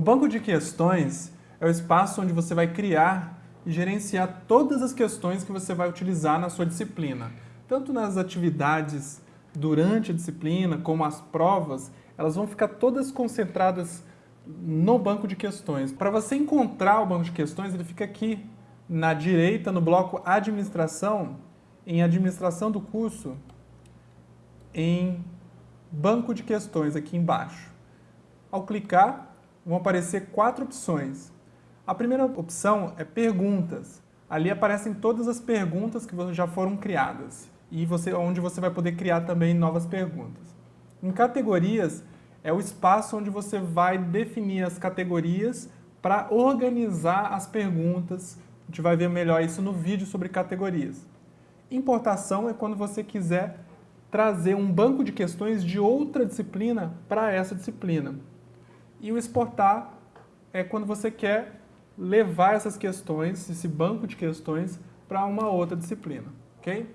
banco de questões é o espaço onde você vai criar e gerenciar todas as questões que você vai utilizar na sua disciplina. Tanto nas atividades durante a disciplina, como as provas, elas vão ficar todas concentradas no banco de questões. Para você encontrar o banco de questões, ele fica aqui na direita, no bloco Administração, em Administração do curso, em Banco de Questões, aqui embaixo. Ao clicar, vão aparecer quatro opções. A primeira opção é Perguntas. Ali aparecem todas as perguntas que já foram criadas e você, onde você vai poder criar também novas perguntas. Em Categorias, é o espaço onde você vai definir as categorias para organizar as perguntas. A gente vai ver melhor isso no vídeo sobre categorias. Importação é quando você quiser trazer um banco de questões de outra disciplina para essa disciplina. E o exportar é quando você quer levar essas questões, esse banco de questões, para uma outra disciplina, ok?